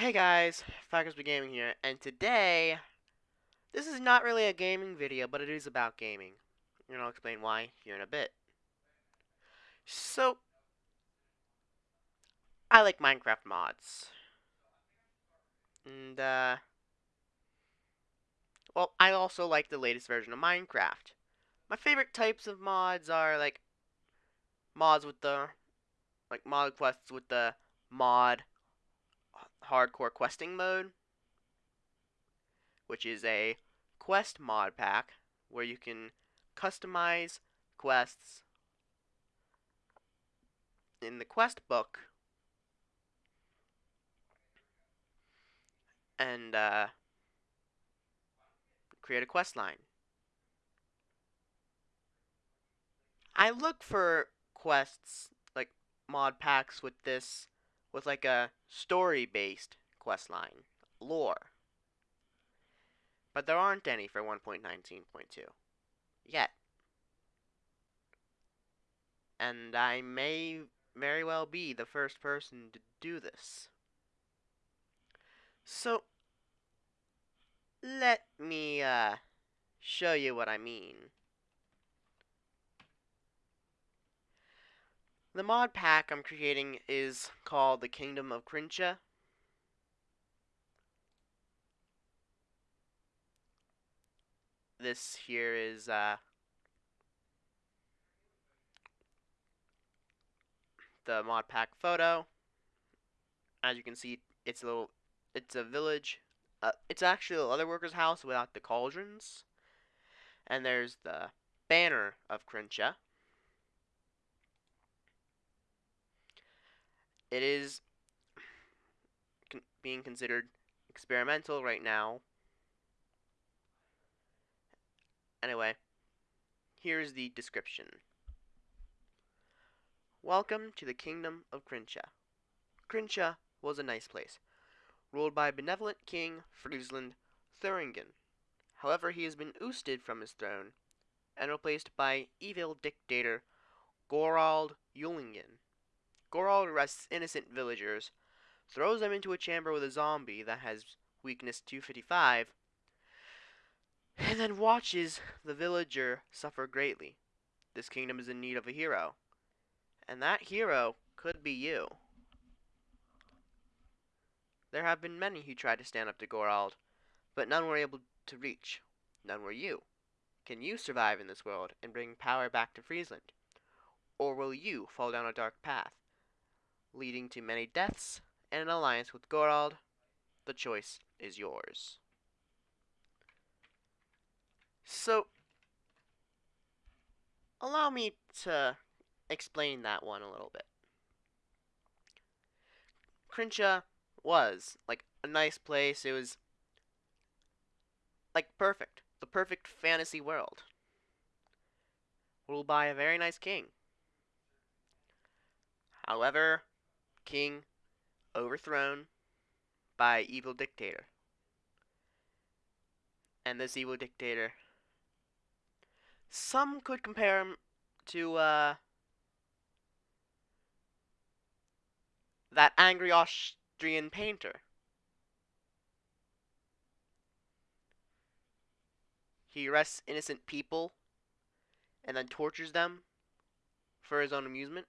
Hey guys, Falconsby Gaming here, and today, this is not really a gaming video, but it is about gaming. And I'll explain why here in a bit. So, I like Minecraft mods. And, uh, well, I also like the latest version of Minecraft. My favorite types of mods are, like, mods with the, like, mod quests with the mod hardcore questing mode, which is a quest mod pack where you can customize quests in the quest book and uh, create a quest line. I look for quests like mod packs with this with like a story based quest line, lore. But there aren't any for 1.19.2 yet. And I may very well be the first person to do this. So, let me uh, show you what I mean. The mod pack I'm creating is called the Kingdom of Crincha. This here is uh, the mod pack photo. As you can see, it's a little, it's a village. Uh, it's actually a leather worker's house without the cauldrons. And there's the banner of Crincha. It is con being considered experimental right now. Anyway, here's the description. Welcome to the kingdom of Crincha. Crincha was a nice place, ruled by benevolent King Friesland Thuringen. However, he has been ousted from his throne and replaced by evil dictator Gorald Eulingen. Gorald arrests innocent villagers, throws them into a chamber with a zombie that has weakness 255, and then watches the villager suffer greatly. This kingdom is in need of a hero, and that hero could be you. There have been many who tried to stand up to Gorald, but none were able to reach. None were you. Can you survive in this world and bring power back to Friesland? Or will you fall down a dark path? Leading to many deaths and an alliance with Gorald. The choice is yours. So, allow me to explain that one a little bit. Crincha was, like, a nice place. It was, like, perfect. The perfect fantasy world. Ruled by a very nice king. However, king overthrown by evil dictator. And this evil dictator, some could compare him to uh, that angry Austrian painter. He arrests innocent people and then tortures them for his own amusement.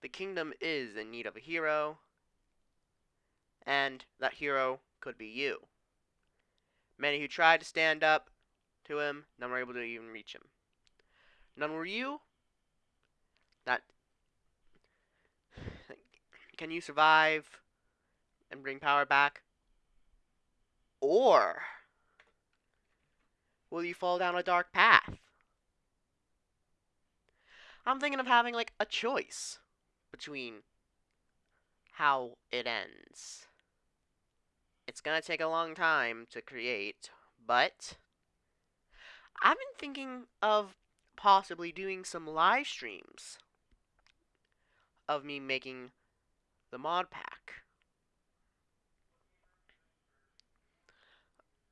The kingdom is in need of a hero, and that hero could be you. Many who tried to stand up to him, none were able to even reach him. None were you. That can you survive and bring power back? Or will you fall down a dark path? I'm thinking of having like a choice between how it ends. It's gonna take a long time to create, but I've been thinking of possibly doing some live streams of me making the mod pack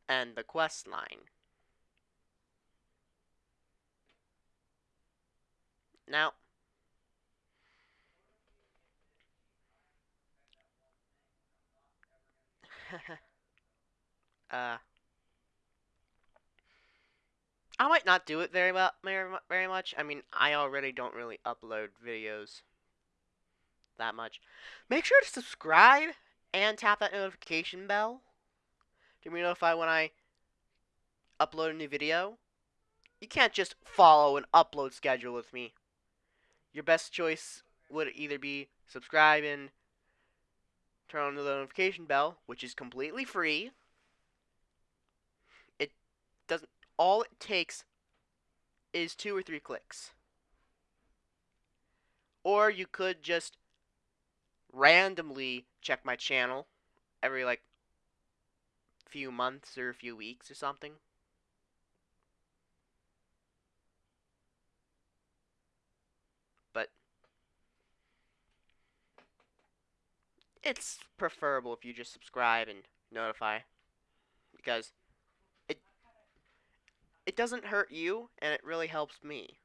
and the quest line. Now, uh, I might not do it very well, very, much. I mean, I already don't really upload videos that much. Make sure to subscribe and tap that notification bell to be notified when I upload a new video. You can't just follow an upload schedule with me. Your best choice would either be subscribing turn on the notification bell, which is completely free. It doesn't all it takes is two or three clicks. Or you could just randomly check my channel every like few months or a few weeks or something. But it's preferable if you just subscribe and notify because it it doesn't hurt you and it really helps me.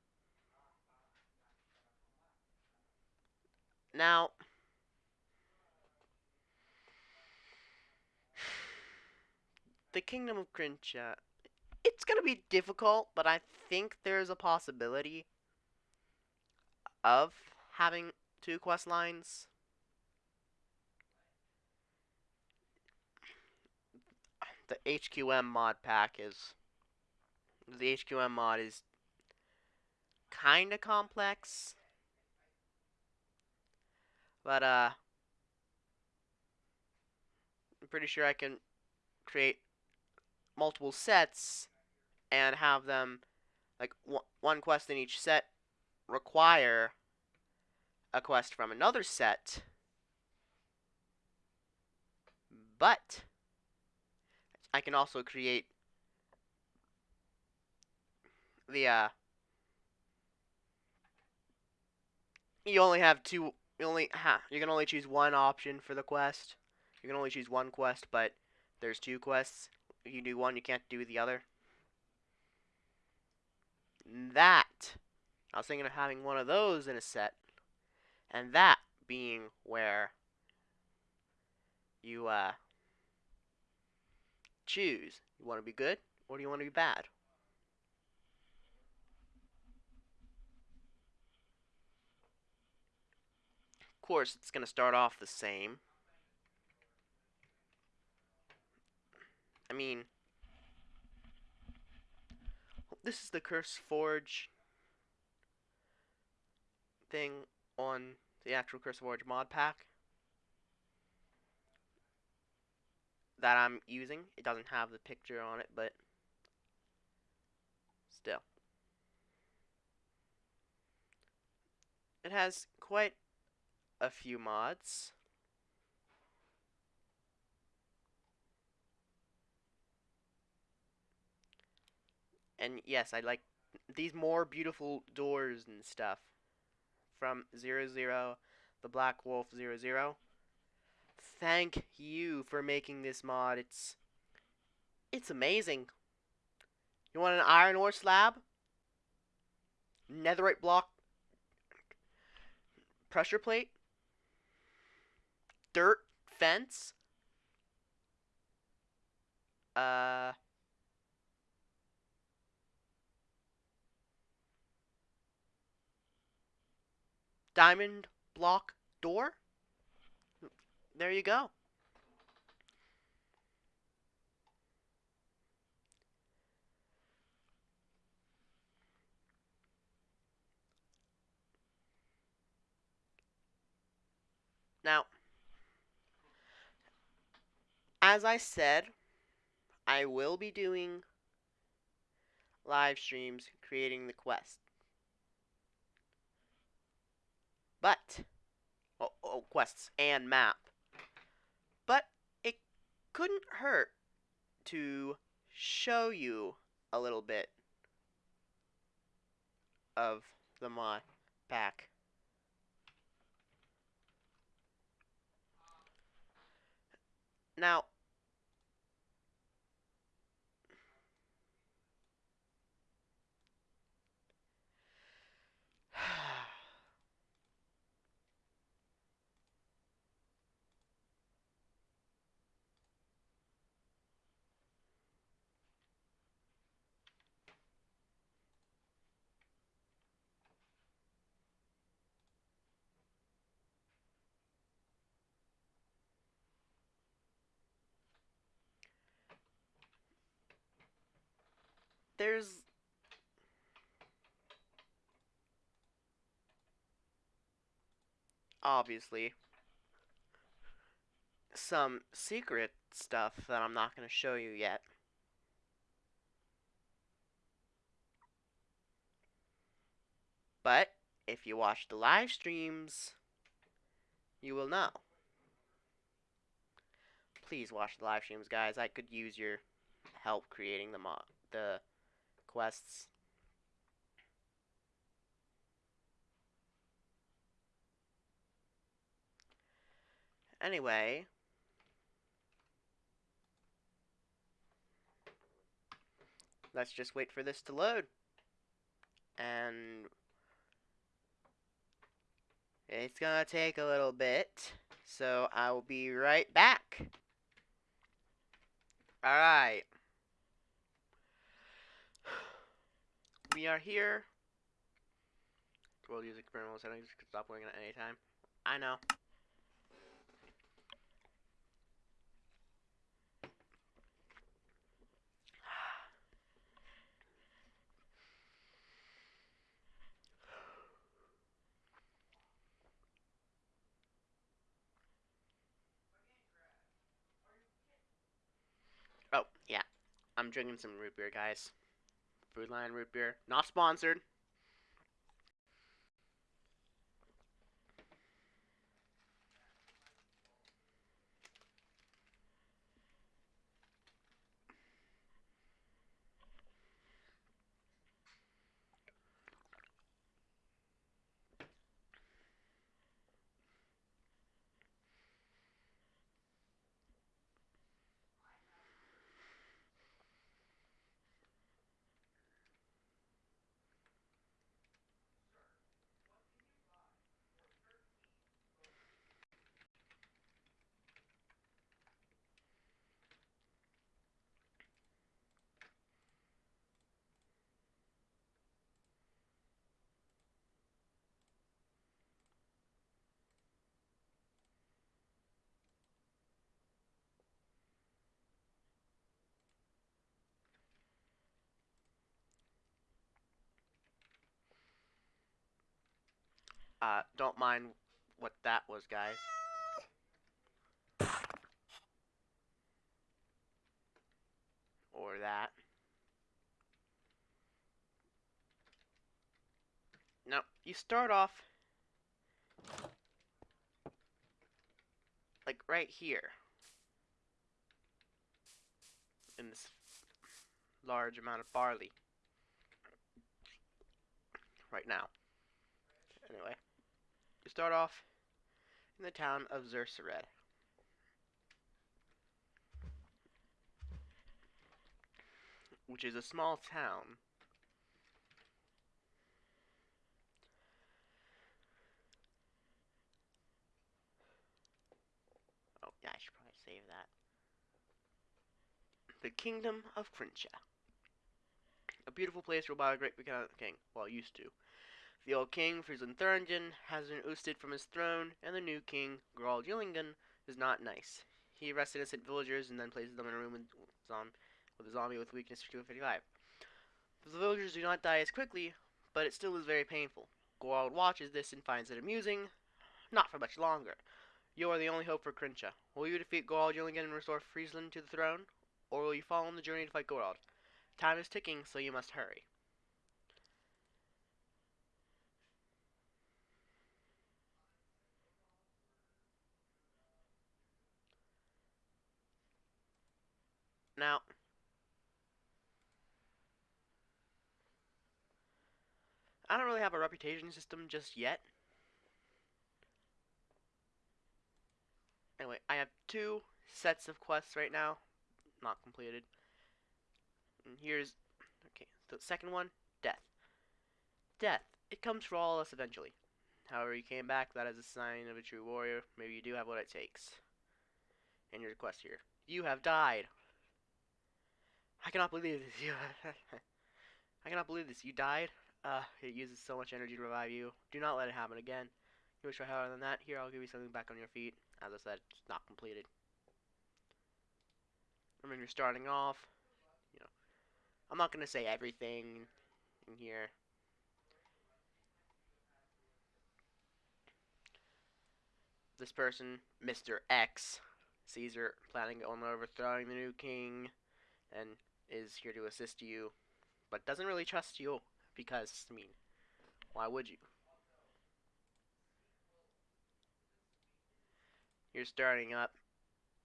Now, the Kingdom of Crincha, uh, it's going to be difficult, but I think there's a possibility of having two quest lines. The HQM mod pack is the HQM mod is kind of complex. But uh I'm pretty sure I can create multiple sets and have them like one quest in each set require a quest from another set but I can also create the uh you only have two you only ha you can only choose one option for the quest. You can only choose one quest but there's two quests. You do one, you can't do the other. That, I was thinking of having one of those in a set, and that being where you uh, choose. You want to be good, or do you want to be bad? Of course, it's going to start off the same. I mean, this is the CurseForge thing on the actual CurseForge mod pack that I'm using. It doesn't have the picture on it, but still. It has quite a few mods. And yes, I like these more beautiful doors and stuff from Zero Zero, the Black Wolf Zero Zero. Thank you for making this mod. It's it's amazing. You want an iron ore slab? Netherite block? Pressure plate? Dirt fence? Uh diamond block door. There you go. Now, as I said, I will be doing live streams creating the quest. But, oh, oh, quests and map. Couldn't hurt to show you a little bit of the mod pack. Now, there's obviously some secret stuff that I'm not going to show you yet. But if you watch the live streams, you will know. Please watch the live streams, guys. I could use your help creating the mo- the quests. Anyway, let's just wait for this to load. And it's gonna take a little bit, so I will be right back. Alright. We are here. World use experimental settings could stop working at any time. I know. Oh, yeah. I'm drinking some root beer, guys. Food Lion root beer. Not sponsored. Uh, don't mind what that was, guys. Or that. Now, you start off like right here in this large amount of barley right now. You start off in the town of Zersered. Which is a small town Oh, yeah, I should probably save that. The Kingdom of Crincha. A beautiful place ruled by a great king. Well, used to. The old king, Friesland Thuringen, has been ousted from his throne, and the new king, Gerald Yllingen, is not nice. He arrests innocent villagers and then places them in a room with, with a zombie with weakness for 255. The villagers do not die as quickly, but it still is very painful. Gerald watches this and finds it amusing. Not for much longer. You are the only hope for Crincha. Will you defeat Gerald Yllingen and restore Friesland to the throne? Or will you follow on the journey to fight Gerald? Time is ticking, so you must hurry. Now, I don't really have a reputation system just yet. Anyway, I have two sets of quests right now, not completed. And here's, okay, the second one, death. Death. It comes for all of us eventually. However, you came back, that is a sign of a true warrior. Maybe you do have what it takes. And your quest here. You have died. I cannot believe this. You I cannot believe this. You died. Uh, it uses so much energy to revive you. Do not let it happen again. You wish try harder than that? Here, I'll give you something back on your feet. As I said, it's not completed. I mean, you're starting off. You know, I'm not gonna say everything in here. This person, Mr. X, Caesar, planning on overthrowing the new king, and is here to assist you, but doesn't really trust you because, I mean, why would you? You're starting up.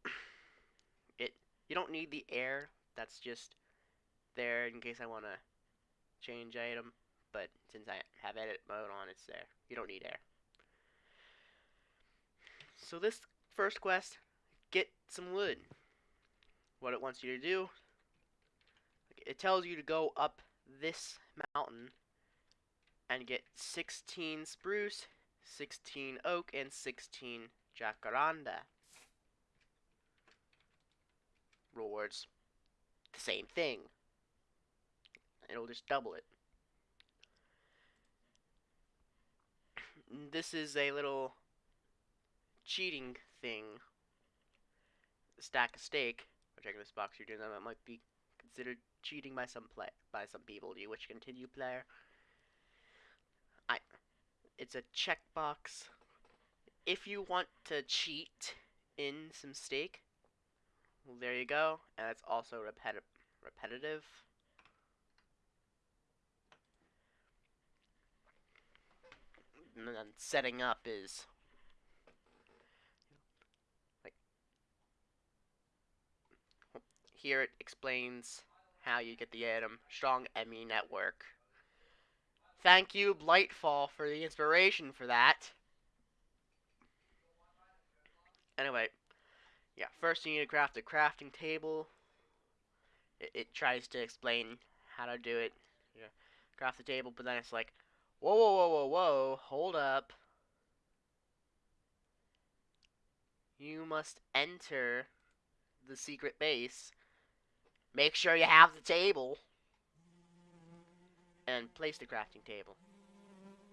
it you don't need the air. That's just there in case I want to change item. But since I have edit mode on, it's there. You don't need air. So this first quest, get some wood. What it wants you to do, it tells you to go up this mountain and get 16 spruce, 16 oak, and 16 jacaranda. Rewards the same thing. It'll just double it. This is a little cheating thing. Stack a steak. Checking this box you're doing that might be considered cheating by some play by some people. Do you wish to continue, player? I. It's a checkbox. If you want to cheat in some steak, well, there you go. And it's also repeti repetitive. And then setting up is here it explains how you get the item strong ME network. Thank you Blightfall for the inspiration for that. Anyway, yeah, first you need to craft a crafting table. It, it tries to explain how to do it. Yeah, craft the table, but then it's like, whoa, whoa, whoa, whoa, whoa, hold up. You must enter the secret base. Make sure you have the table. And place the crafting table.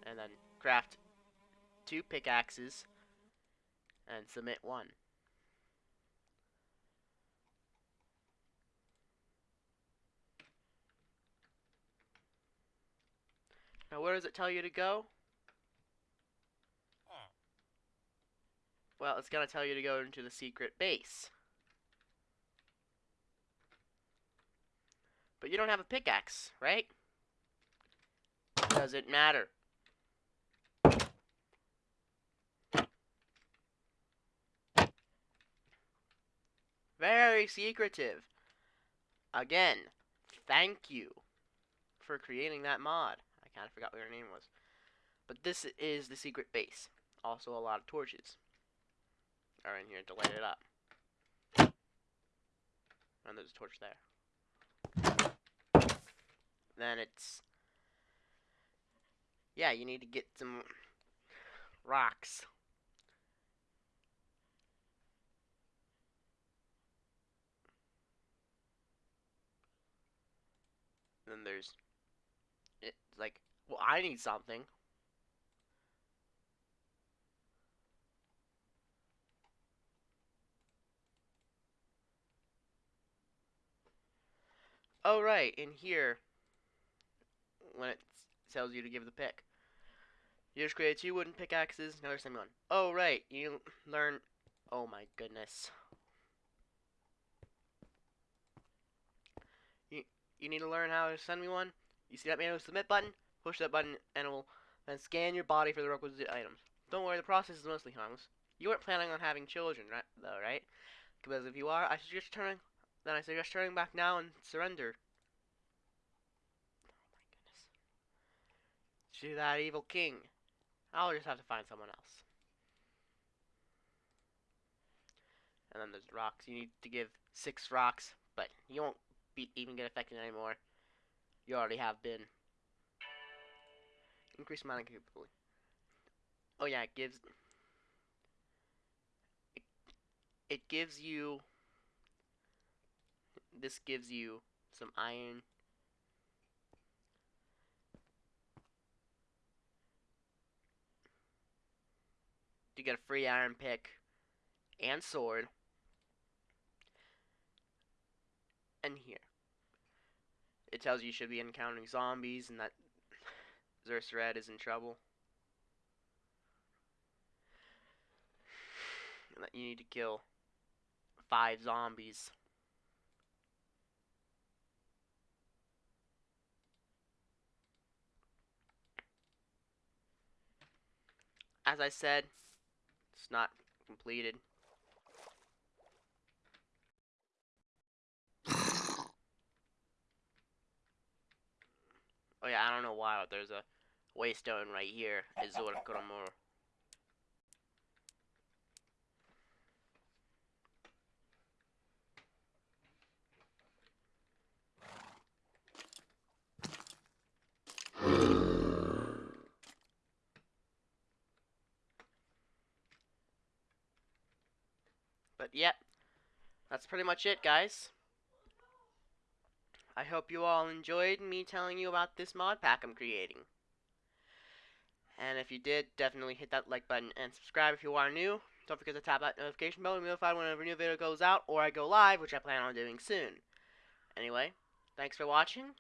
And then craft two pickaxes and submit one. Now where does it tell you to go? Well, it's going to tell you to go into the secret base. But you don't have a pickaxe, right? Does it matter? Very secretive. Again, thank you for creating that mod. I kind of forgot what your name was. But this is the secret base. Also a lot of torches are in here to light it up. And there's a torch there. Then it's... Yeah, you need to get some rocks. then there's it's like well I need something oh right in here when it tells you to give the pick you just create two wooden pickaxes another same one oh right you learn oh my goodness you need to learn how to send me one. You see that manual submit button? Push that button and it will then scan your body for the requisite items. Don't worry, the process is mostly harmless. You weren't planning on having children, right, though, right? Because if you are, I suggest turning. Then I suggest turning back now and surrender. Oh my goodness. To that evil king. I'll just have to find someone else. And then there's rocks. You need to give six rocks, but you won't be, even get affected anymore. You already have been. Increase mining capability. Oh yeah, it gives it, it gives you this gives you some iron you get a free iron pick and sword and here. it tells you you should be encountering zombies and that Zersered is in trouble. And that you need to kill five zombies. As I said, it's not completed. Oh yeah, I don't know why, there's a waystone right here. Azor Kromor. But yep, that's pretty much it, guys. I hope you all enjoyed me telling you about this mod pack I'm creating. And if you did, definitely hit that like button and subscribe if you are new. Don't forget to tap that notification bell to be notified whenever a new video goes out or I go live, which I plan on doing soon. Anyway, thanks for watching,